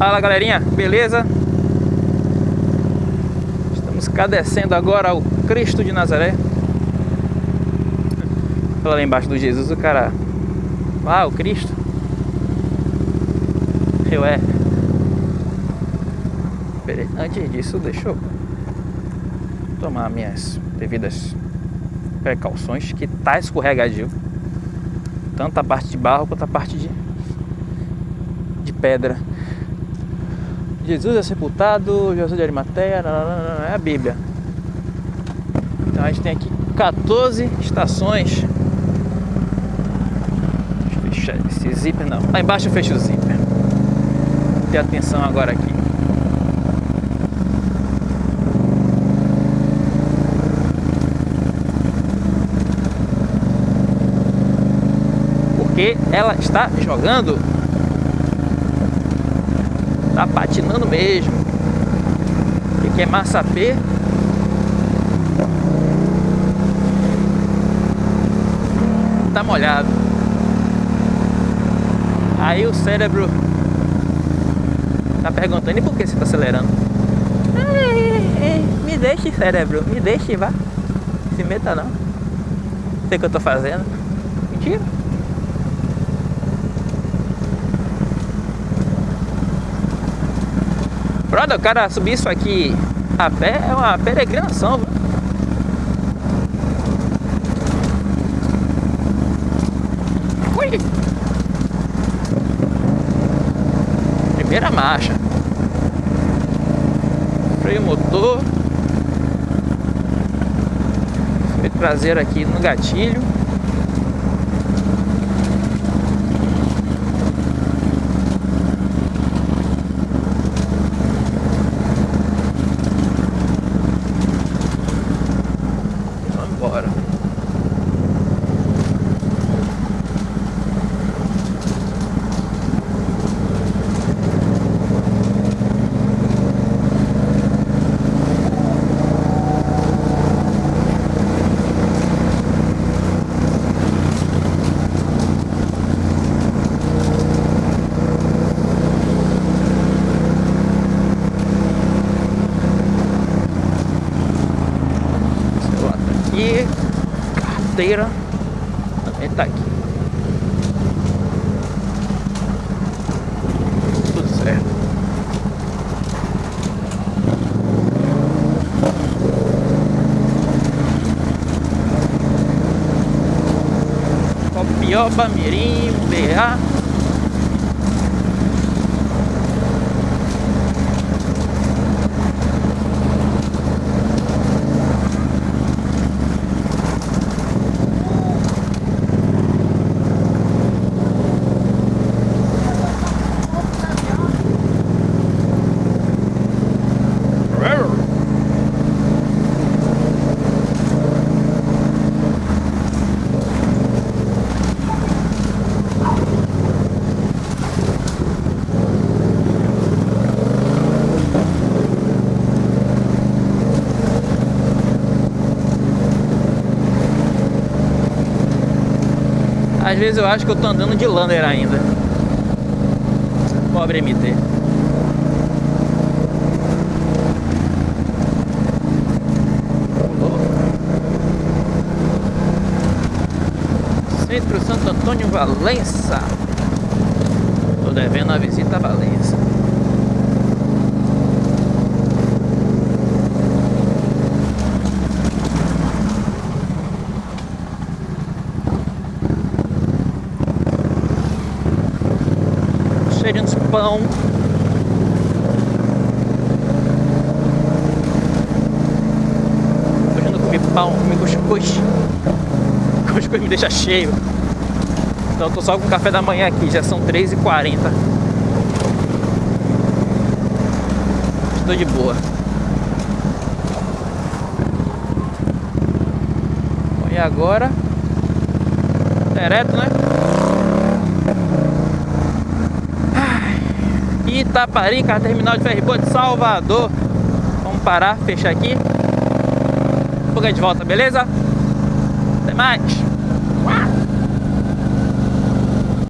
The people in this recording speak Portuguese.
Fala galerinha, beleza? Estamos cadecendo agora ao Cristo de Nazaré. Lá embaixo do Jesus, o cara. Ah, o Cristo. Eu é. Antes disso, deixa eu tomar minhas devidas precauções, que tá escorregadio. Tanto a parte de barro quanto a parte de, de pedra. Jesus é sepultado, Jesus de Arimateia, é a Bíblia. Então a gente tem aqui 14 estações. Deixa eu fechar esse zíper, não. Lá embaixo eu fecho o zíper. Ter atenção agora aqui. Porque ela está jogando Tá patinando mesmo. O que é massa P? Tá molhado. Aí o cérebro tá perguntando, e por que você tá acelerando? Me deixe, cérebro, me deixe, vá. Se meta não. Sei o que eu tô fazendo. Mentira. Brother, o cara subir isso aqui a pé é uma peregrinação. Ui. Primeira marcha. Freio motor. Freio traseiro aqui no gatilho. Carteira também tá aqui. Tudo certo. Copioba, Mirim, BA Às vezes eu acho que eu tô andando de lander ainda. Pobre MT. Centro Santo Antônio Valença. Tô devendo a visita a Valença. De pão. Eu não comi pão, comi cuscuz. Cuscuz me deixa cheio. Então eu tô só com café da manhã aqui, já são 3h40. Estou de boa. e agora? Direto, né? Itaparica, terminal de ferry de Salvador. Vamos parar, fechar aqui. Vou de volta, beleza? Até mais!